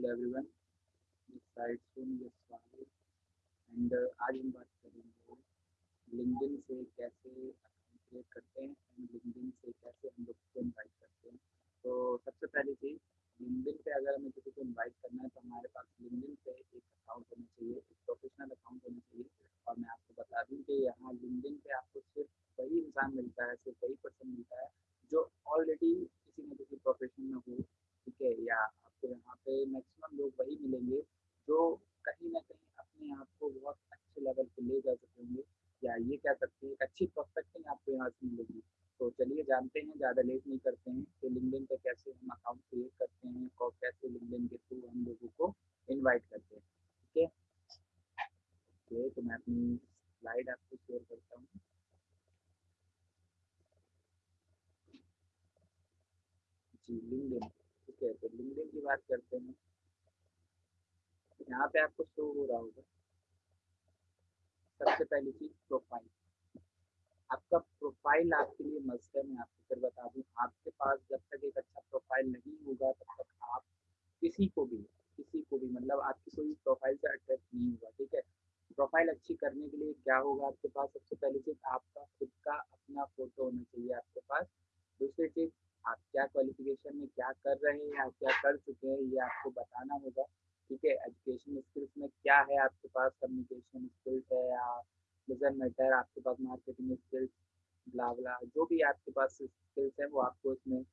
Hello everyone साइड स्वागत and, आज हम बात करेंगे लिंक्डइन से कैसे अकाउंट क्रिएट करते हैं एंड लिंक्डइन से कैसे हम लोग को इनवाइट करते हैं। तो सबसे पहली चीज़ लिंक्डइन पे अगर हमें किसी को इनवाइट करना है तो हमारे पास लिंक्डइन पे एक अकाउंट होना चाहिए, एक प्रोफेशनल अकाउंट होना चाहिए। और मैं आपको बता दूँ कि यहाँ लिंक्डइन पे आपको सिर्फ़ वही इंसान मिलता है, सिर्फ़ वही पर्सन मिलता है जो ऑलरेडी किसी न किसी प्रोफेशन में हो, ठीक है, या पे मैक्सिमम लोग वही मिलेंगे, जो कहीं ना कहीं अपने आप को बहुत अच्छे लेवल पे ले जा सकेंगे या ये कह सकते हैं, अच्छी प्रोस्पेक्टिंग आपको यहाँ से मिलेगी। तो चलिए, जानते हैं, ज़्यादा लेट नहीं करते हैं कि लिंकडिन पे कैसे हम अकाउंट क्रिएट करते हैं और कैसे लिंकडिन के थ्रू हम लोगों को इनवाइट करते हैं ठीक है ओके तो मैं अपनी स्लाइड आपको शेयर करता हूँ जी लिंकडिन ठीक है तो लिंकडिन की बात करते हैं यहाँ पे आपको शो हो रहा होगा सबसे पहली चीज़ प्रोफ़ाइल आपका प्रोफ़ाइल आपके लिए मस्त है, मैं आपको फिर बता दूँ, आपके पास जब तक एक अच्छा प्रोफ़ाइल नहीं होगा, तब तक आप किसी को भी, किसी को भी मतलब आपकी कोई प्रोफ़ाइल से अट्रैक्ट नहीं होगा, ठीक है? प्रोफ़ाइल अच्छी करने के लिए क्या होगा आपके पास? सबसे पहली चीज़, आपका खुद का अपना फ़ोटो होना चाहिए आपके पास। दूसरी चीज़, आप क्या क्वालिफिकेशन में क्या कर रहे हैं या क्या कर चुके हैं, ये आपको बताना होगा। ठीक है एजुकेशन स्किल्स में क्या है आपके पास? कम्युनिकेशन स्किल्स है या डजन मैटर आपके पास मार्केटिंग स्किल्स ब्ला जो भी आपके पास स्किल्स है वो आपको इसमें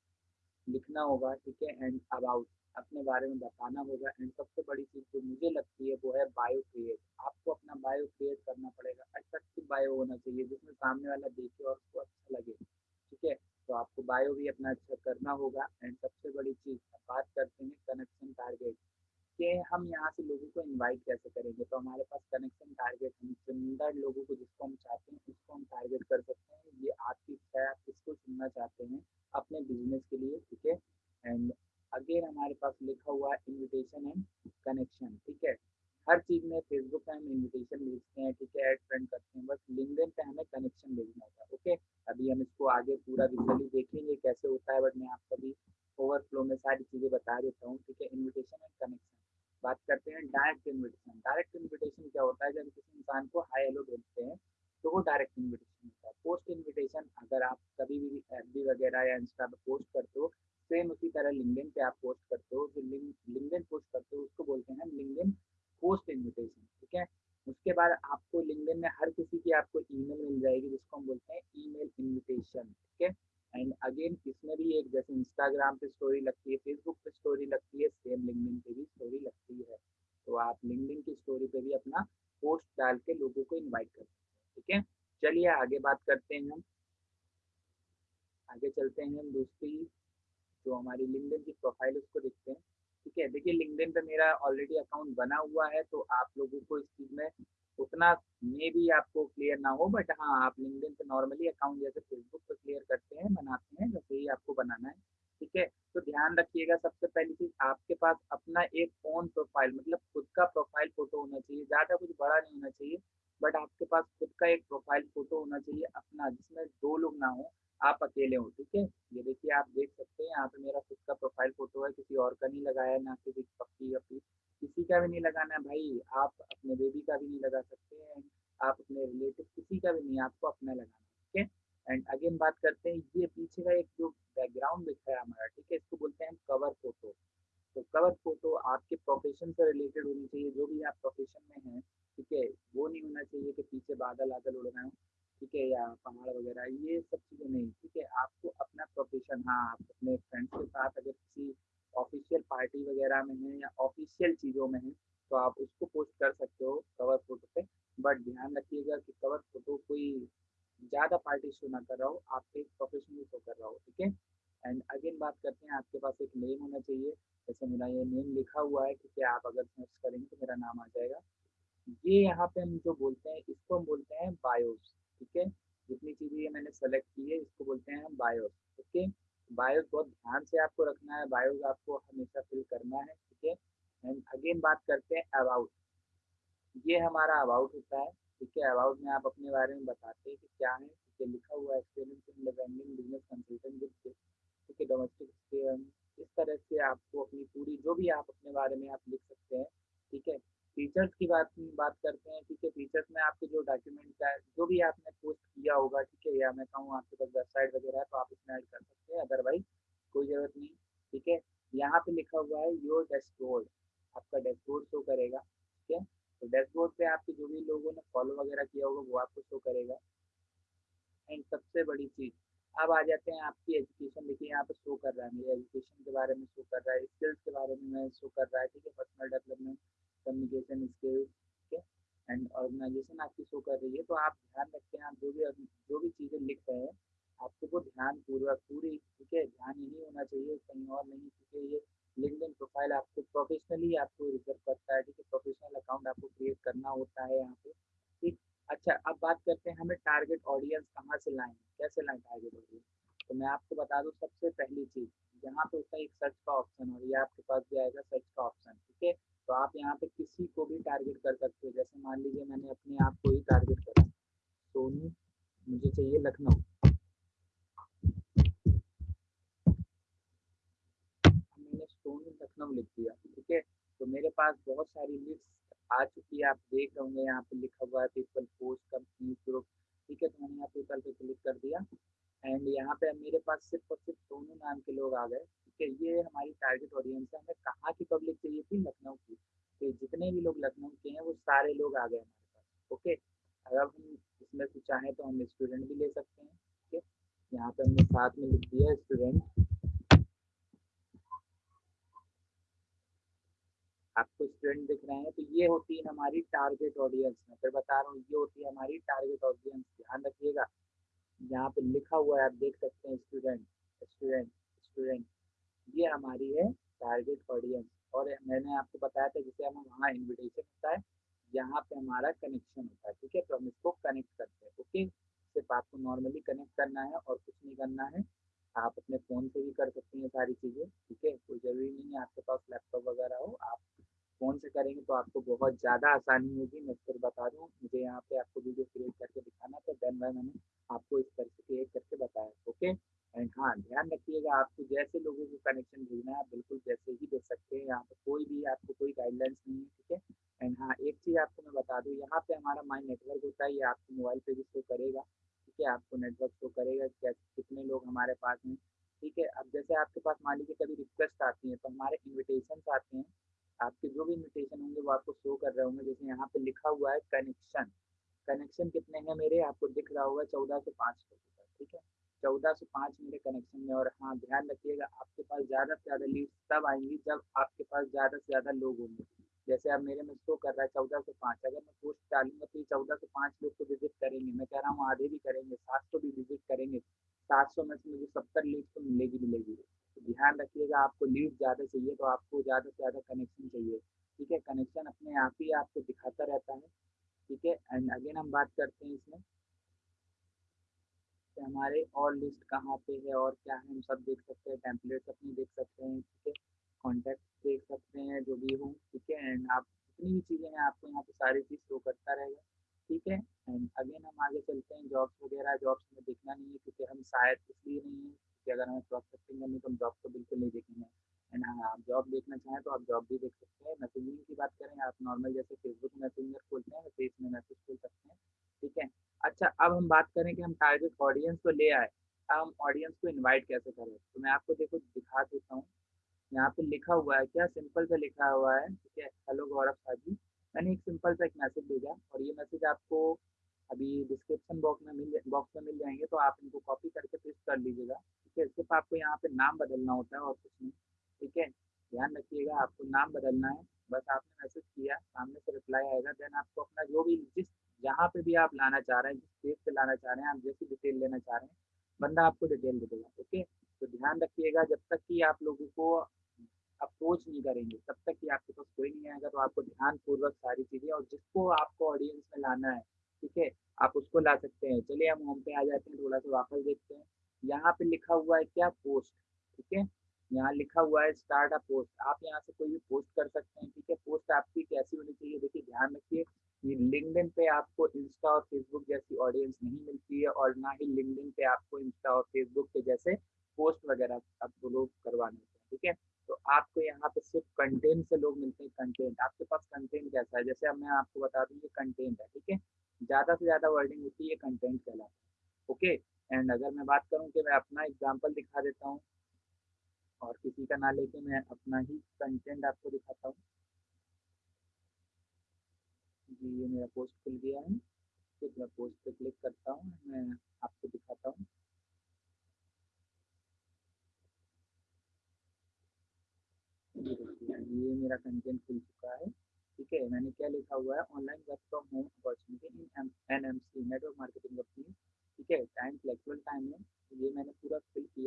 लिखना होगा, ठीक है? एंड अबाउट अपने बारे में बताना होगा। एंड सबसे बड़ी चीज़ जो मुझे लगती है वो है बायो क्रिएट आपको अपना बायो क्रिएट करना पड़ेगा। अट्रैक्टिव बायो होना चाहिए, जिसमें सामने वाला देखे और उसको अच्छा लगे, ठीक है? तो आपको बायो भी अपना अच्छा करना होगा। एंड सबसे बड़ी चीज़, बात करते हैं कनेक्शन टारगेट कि हम यहाँ से लोगों को इनवाइट कैसे करेंगे? तो हमारे पास कनेक्शन टारगेट हम चुनिंदा लोगों को जिसको हम चाहते हैं, उसको हम टारगेट कर सकते हैं। ये आपकी इच्छा है, आप किसको चुनना चाहते हैं अपने बिज़नेस के लिए, ठीक है? एंड अगेन हमारे पास लिखा हुआ है इन्विटेशन एंड कनेक्शन ठीक है? हर चीज़ में फेसबुक पे हम इन्विटेशन भेजते हैं, ठीक है? एड फ्रेंड करते हैं, बस लिंकडिन पे हमें कनेक्शन भेजना होता है, ओके? अभी हम इसको आगे पूरा विजुअली देखेंगे कैसे होता है बट मैं आपको अभी ओवरफ्लो में सारी चीज़ें बता देता हूँ, ठीक है? इन्विटेशन एंड कनेक्शन बात करते हैं डायरेक्ट इन्विटेशन डायरेक्ट इन्विटेशन क्या होता है? जब किसी इंसान को हाई हेलो भेजते हैं तो वो डायरेक्ट इन्विटेशन होता है। पोस्ट इन्विटेशन अगर आप कभी भी एफ़ वगैरह या इंस्टा पर पोस्ट करते हो सेम उसी तरह लिंकडिन पे आप पोस्ट करते हो। जो लिंकडिन पोस्ट करते हो, उसको बोलते हैं लिंकडिन पोस्ट इन्विटेशन ठीक है? उसके बाद आपको लिंकडिन में हर किसी की आपको ईमेल मिल जाएगी, जिसको हम बोलते हैं ईमेल इनविटेशन ठीक है? एंड अगेन इसमें भी एक जैसे इंस्टाग्राम पे स्टोरी लगती है फेसबुक पे स्टोरी लगती है सेम लिंकडिन पे भी स्टोरी लगती है। तो आप लिंकडिन की स्टोरी पे भी अपना पोस्ट डाल के लोगों को इनवाइट कर सकते हैं, ठीक है? चलिए आगे बात करते हैं हम। आगे चलते हैं हम दूसरी जो हमारी लिंकडिन की प्रोफ़ाइल उसको देखते हैं, ठीक है? देखिए लिंकडिन पे मेरा ऑलरेडी अकाउंट बना हुआ है तो आप लोगों को इस चीज़ में उतना मे भी आपको क्लियर ना हो बट हाँ आप लिंकडिन पे नॉर्मली अकाउंट जैसे फेसबुक पे क्लियर करते हैं, बनाते हैं वैसे ही आपको बनाना है, ठीक है? तो ध्यान रखिएगा सबसे पहली चीज़, आपके पास अपना एक ओन प्रोफ़ाइल मतलब खुद का प्रोफ़ाइल फ़ोटो होना चाहिए, ज़्यादा कुछ बड़ा नहीं होना चाहिए बट आपके पास खुद का एक प्रोफ़ाइल फ़ोटो होना चाहिए अपना, जिसमें दो लोग ना हो, आप अकेले हो, ठीक है? ये देखिए, आप देख सकते हैं, यहाँ पे मेरा खुद का प्रोफ़ाइल फ़ोटो है, किसी और का नहीं लगाया, ना किसी पक्की अपनी किसी का भी नहीं लगाना भाई। आप अपने बेबी का भी नहीं लगा सकते हैं। आप अपने रिलेटिव किसी का भी नहीं, आपको अपना लगाना ठीक है? एंड अगेन बात करते हैं, ये पीछे का एक जो बैकग्राउंड दिख रहा है हमारा, ठीक है? इसको बोलते हैं कवर फ़ोटो तो कवर फ़ोटो आपके प्रोफेशन से रिलेटेड होनी चाहिए, जो भी आप प्रोफेशन में हैं, ठीक है? वो नहीं होना चाहिए कि पीछे बादल आदल उड़ रहे हो, ठीक है? या पहाड़ वगैरह, ये सब चीज़ें नहीं, ठीक है? आपको अपना प्रोफेशन हाँ आप अपने फ्रेंड्स के साथ अगर किसी पार्टी वगैरह में है या ऑफिशियल चीज़ों में है तो आप उसको पोस्ट कर सकते हो कवर फ़ोटो पे। बट ध्यान रखिएगा कि कवर फ़ोटो कोई ज़्यादा पार्टी शो ना कर रहा हो, आपके प्रोफेशनल शो कर रहा हो, ठीक है? एंड अगेन बात करते हैं, आपके पास एक नेम होना चाहिए। जैसे मेरा ये नेम लिखा हुआ है है आप अगर सर्च करेंगे तो मेरा नाम आ जाएगा। ये यहाँ पे हम जो बोलते हैं, इसको हम बोलते हैं बायोस ठीक है? जितनी चीज़ें ये मैंने सेलेक्ट की है, इसको बोलते हैं हम बायोस ओके बायोस बहुत ध्यान से आपको रखना है, बायोस आपको हमेशा फिल करना है, ठीक है? एंड अगेन बात करते हैं अबाउट ये हमारा अबाउट होता है, ठीक है? अबाउट में आप अपने बारे में बताते हैं कि क्या है, ठीक है? लिखा हुआ है इन बिज़नेस कंसल्टेंट ठीक है? डोमेस्टिक इस तरह से आपको अपनी पूरी, जो भी आप अपने बारे में आप लिख सकते हैं, ठीक है? फीचर्स की बात बात करते हैं, ठीक है? फीचर्स में आपके जो डॉक्यूमेंट का जो भी आपने पोस्ट किया होगा, ठीक है? या मैं कहूँ आपके पास वेबसाइट वगैरह है तो आप इसमें ऐड कर सकते हैं अदरवाइज़ कोई ज़रूरत नहीं, ठीक है? यहाँ पे लिखा हुआ है योर डैशबोर्ड आपका डैशबोर्ड शो करेगा, ठीक है? तो डैशबोर्ड पे आपके जो भी लोगों ने फॉलो वगैरह किया होगा, वो आपको शो करेगा। एंड सबसे बड़ी चीज़, अब आ जाते हैं आपकी एजुकेशन देखिए यहाँ पे शो कर रहा है, मेरे एजुकेशन के बारे में शो कर रहा है स्किल्स के बारे में शो कर रहा है, ठीक है? Personal development communication skills and organisation आपकी शो कर रही है तो आप ध्यान रखें, आप जो भी जो भी चीज़ें लिख रहे हैं, आपको वो ध्यान पूर्वक पूरी, ठीक है, ध्यान यही होना चाहिए, कहीं और नहीं, क्योंकि ये लिंकडिन प्रोफ़ाइल आपको प्रोफेशनली आपको रिज़र्व करता है, ठीक है प्रोफेशनल अकाउंट आपको क्रिएट करना होता है यहाँ पे, ठीक। अच्छा अब बात करते हैं हमें टारगेट ऑडियंस कहाँ से लाएँ, कैसे लाएँ टारगेट ऑडियंस तो मैं आपको बता दूँ सबसे पहली चीज़ यहाँ पे होता है एक सर्च का ऑप्शन और ये आपके पास भी आएगा सर्च का ऑप्शन ठीक है। तो आप यहाँ पे किसी को भी टारगेट कर सकते हो। जैसे मान लीजिए मैंने अपने आप को ही टारगेट करा। सोनू मुझे चाहिए लखनऊ। मैंने सोनू लखनऊ लिख दिया, ठीक है? तो मेरे पास बहुत सारी लिस्ट आ चुकी है। आप देख रहे होंगे, यहाँ पे लिखा हुआ है पीपल पोस्ट कंपनी ग्रुप ठीक है? तो मैंने यहाँ पीपल पे क्लिक कर दिया। एंड यहाँ पे मेरे पास सिर्फ़ और सिर्फ़ दोनों नाम के लोग आ गए, ठीक है? ये हमारी टारगेट ऑडियंस है। हमें कहाँ की पब्लिक चाहिए थी? लखनऊ की। तो जितने भी लोग लखनऊ के हैं, वो सारे लोग आ गए हमारे पास, ओके? अगर हम इसमें से चाहें तो हम स्टूडेंट भी ले सकते हैं, ठीक है? यहाँ पे हमने साथ में लिख दिया स्टूडेंट आपको स्टूडेंट दिख रहे हैं तो ये होती है हमारी टारगेट ऑडियंस मैं फिर बता रहा हूँ, ये होती है हमारी टारगेट ऑडियंस ध्यान रखिएगा। यहाँ पे लिखा हुआ है, आप देख सकते हैं स्टूडेंट स्टूडेंट स्टूडेंट ये हमारी है टारगेट ऑडियंस और मैंने आपको बताया था जैसे हमें वहाँ इन्विटेशन होता है, यहाँ पे हमारा कनेक्शन होता है, ठीक है? तो हम इसको कनेक्ट करते हैं, ओके? सिर्फ़ आपको नॉर्मली कनेक्ट करना है और कुछ नहीं करना है। आप अपने फ़ोन से भी कर सकते हैं सारी चीज़ें, ठीक है? कोई ज़रूरी नहीं है, आपके पास लैपटॉप वगैरह हो, आप फ़ोन से करेंगे तो आपको बहुत ज़्यादा आसानी होगी। मैं फिर बता दूँ, मुझे यहाँ पे आपको वीडियो क्रिएट करके दिखाना था देन भाई मैंने आपको इस तरह से क्रिएट करके बताया ओके एंड हाँ ध्यान रखिएगा, आपको जैसे लोगों को कनेक्शन भेजना है, आप बिल्कुल जैसे ही दे सकते हैं, यहाँ पे कोई भी आपको कोई गाइडलाइंस नहीं है, ठीक है? एंड हाँ एक चीज़ आपको मैं बता दूँ, यहाँ पे हमारा माई नेटवर्क होता है, ये आपके मोबाइल पे भी शो करेगा, ठीक है? आपको नेटवर्क शो करेगा कितने लोग हमारे पास हैं, ठीक है? अब जैसे आपके पास मान लीजिए कभी रिक्वेस्ट आती है तो हमारे इन्विटेशन आते हैं, आपके जो भी इन्विटेशन होंगे, वो आपको शो कर रहे होंगे, जैसे यहाँ पे लिखा हुआ है कनेक्शन कनेक्शन कितने हैं मेरे? आपको दिख रहा होगा चौदह से पाँच ठीक है? चौदह से पाँच मेरे कनेक्शन में, और हाँ ध्यान रखिएगा, आपके पास ज़्यादा से ज़्यादा लीड तब आएँगी जब आपके पास ज़्यादा से ज़्यादा लोग होंगे। जैसे अब मेरे में शो कर रहा है, चौदह से पाँच, अगर मैं पोस्ट डालूँगा तो ये चौदह से पाँच लोग को विज़िट करेंगे। मैं कह रहा हूँ आधे भी करेंगे, सात सौ भी विज़िट करेंगे, सात सौ में से मुझे सत्तर लीड तो मिलेगी मिलेगी। तो ध्यान रखिएगा, आपको लीड ज़्यादा चाहिए तो आपको ज़्यादा से ज़्यादा कनेक्शन चाहिए, ठीक है? कनेक्शन अपने आप ही आपको दिखाता रहता है। ठीक है? एंड अगेन हम बात करते हैं इसमें कि हमारे और लिस्ट कहाँ पे है और क्या है? हम सब देख सकते हैं टेम्पलेट्स अपनी देख सकते हैं, ठीक है? कॉन्टैक्ट देख सकते हैं, जो भी हो, ठीक है? एंड आप जितनी भी चीज़ें हैं, आपको यहाँ पे सारी चीज़ शो करता रहेगा, ठीक है? एंड अगेन हम आगे चलते हैं जॉब्स वगैरह जॉब्स में देखना नहीं है, क्योंकि हम शायद इसलिए नहीं है कि अगर हमें प्रॉस्पेक्टिंग करनी तो हम जॉब को बिल्कुल नहीं देखेंगे। एंड हाँ आप जॉब देखना चाहें तो आप जॉब भी देख सकते हैं। मैसेजिंग की बात करें, आप नॉर्मल जैसे फेसबुक मैसेंजर खोलते हैं वैसे इसमें मैसेज खोल सकते हैं, ठीक है? अच्छा अब हम बात करें कि हम टारगेट ऑडियंस को ले आए। अब हम ऑडियंस को इन्वाइट कैसे करें? तो मैं आपको देखो, दिखा देता हूँ। यहाँ पे लिखा हुआ है क्या? सिंपल से लिखा हुआ है, ठीक है? हेलो गौरव साजी मैंने एक सिंपल सा एक मैसेज भेजा और ये मैसेज आपको अभी डिस्क्रिप्शन बॉक्स में मिल बॉक्स में मिल जाएँगे तो आप इनको कॉपी करके पेस्ट कर लीजिएगा, ठीक है? सिर्फ़ आपको यहाँ पे नाम बदलना होता है और कुछ नहीं। ठीक है? ध्यान रखिएगा, आपको नाम बदलना है। बस आपने मैसेज किया, सामने से रिप्लाई आएगा देन आपको अपना जो भी, जिस, जहाँ पे भी आप लाना चाह रहे हैं, जिस पेज पे लाना चाह रहे हैं, आप जैसी डिटेल लेना चाह रहे हैं, बंदा आपको डिटेल दे देगा ओके तो ध्यान रखिएगा, जब तक कि आप लोगों को अप्रोच नहीं करेंगे, तब तक कि आपके पास कोई नहीं आएगा तो आपको ध्यान पूर्वक सारी चीज़ें और जिसको आपको ऑडियंस में लाना है, ठीक है? आप उसको ला सकते हैं। चलिए, हम होम पे आ जाते हैं, थोड़ा सा वापस देखते हैं। यहाँ पे लिखा हुआ है क्या? पोस्ट ठीक है? यहाँ लिखा हुआ है स्टार्ट अ पोस्ट आप यहाँ से कोई भी पोस्ट कर सकते हैं, ठीक है? पोस्ट आपकी कैसी होनी चाहिए? देखिए, ध्यान रखिए ये लिंकडिन पे आपको इंस्टा और फेसबुक जैसी ऑडियंस नहीं मिलती है और ना ही लिंकडिन पे आपको इंस्टा और फेसबुक पे जैसे पोस्ट वगैरह आप लोग करवाने हैं, ठीक है? तो आपको यहाँ पे सिर्फ़ कंटेंट से लोग मिलते हैं कंटेंट आपके पास कंटेंट कैसा है? जैसे अब मैं आपको बता दूँ, ये कंटेंट है, ठीक है? ज़्यादा से ज़्यादा वर्डिंग होती है कंटेंट कहलाता है ओके एंड अगर मैं बात करूँ कि मैं अपना एग्ज़ाम्पल दिखा देता हूँ और किसी का ना लेके मैं अपना ही कंटेंट आपको दिखाता हूँ। जी, ये मेरा पोस्ट खुल गया है। फिर मैं पोस्ट पे क्लिक करता हूँ, मैं आपको दिखाता हूँ। ये मेरा कंटेंट खुल चुका है। ठीक है, मैंने क्या लिखा हुआ है? Online work from home opportunity in N M C network marketing company ठीक है टाइम फ्लेक्सिबल टाइम है। ये मैंने पूरा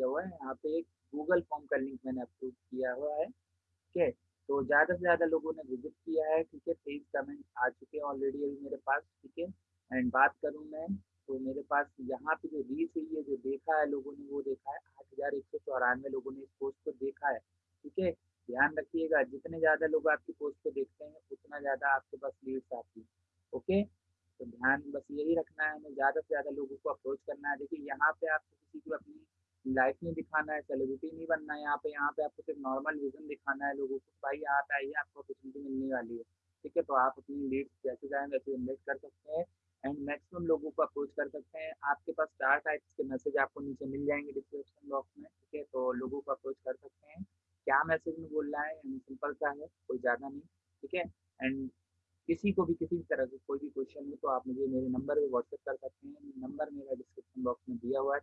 किया हुआ है। यहाँ पे एक गूगल फॉर्म का लिंक मैंने अप्रूव किया हुआ है, ठीक है? तो ज़्यादा से ज़्यादा लोगों ने विज़िट किया है, ठीक है? तेईस कमेंट आ चुके हैं ऑलरेडी अभी मेरे पास, ठीक है? एंड बात करूँ मैं तो मेरे पास यहाँ पे जो रीच हुई है, जो देखा है लोगों ने, वो देखा है। आठ हज़ार एक सौ चौरानवे लोगों ने इस पोस्ट को देखा है, ठीक है? ध्यान रखिएगा, जितने ज़्यादा लोग आपकी पोस्ट को देखते हैं, उतना ज़्यादा आपके पास लीड्स आती है, ओके? तो ध्यान बस यही रखना है हमें, ज़्यादा से ज़्यादा लोगों को अप्रोच करना है। देखिए, यहाँ पे आप किसी को अपनी लाइफ नहीं दिखाना है सेलिब्रिटी नहीं बनना है यहाँ पे यहाँ पे आपको सिर्फ़ नॉर्मल विजन दिखाना है लोगों को, भाई यहाँ पे आइए आपको अपॉर्चुनिटी मिलने वाली है, ठीक है? तो आप अपनी लीड्स जैसे चाहें वैसे जनरेट कर सकते हैं एंड मैक्सिमम लोगों को अप्रोच कर सकते हैं। आपके पास चार टाइप्स के मैसेज आपको नीचे मिल जाएँगे डिस्क्रिप्शन बॉक्स में, ठीक है? तो लोगों को अप्रोच कर सकते हैं। क्या मैसेज में बोल रहा है? सिंपल सा है, कोई ज़्यादा नहीं, ठीक है? एंड किसी को भी, किसी भी तरह से कोई भी क्वेश्चन हो तो आप मुझे मेरे नंबर पे व्हाट्सएप कर सकते हैं। नंबर मेरा डिस्क्रिप्शन बॉक्स में दिया हुआ है